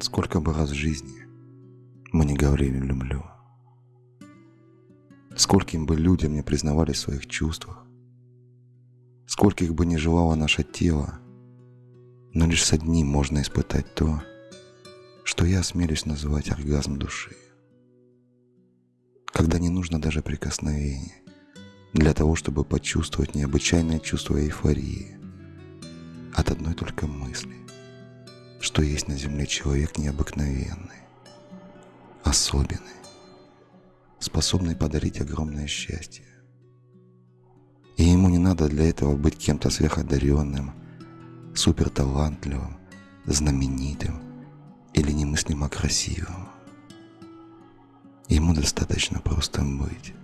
Сколько бы раз в жизни мы не говорили «люблю», скольким бы людям не признавались в своих чувствах, скольких бы не желало наше тело, но лишь с одним можно испытать то, что я осмелюсь называть оргазм души. Когда не нужно даже прикосновения для того, чтобы почувствовать необычайное чувство эйфории от одной только мысли, что есть на земле человек необыкновенный, особенный, способный подарить огромное счастье. И ему не надо для этого быть кем-то сверходаренным, суперталантливым, знаменитым или немыслимо красивым. Ему достаточно просто быть.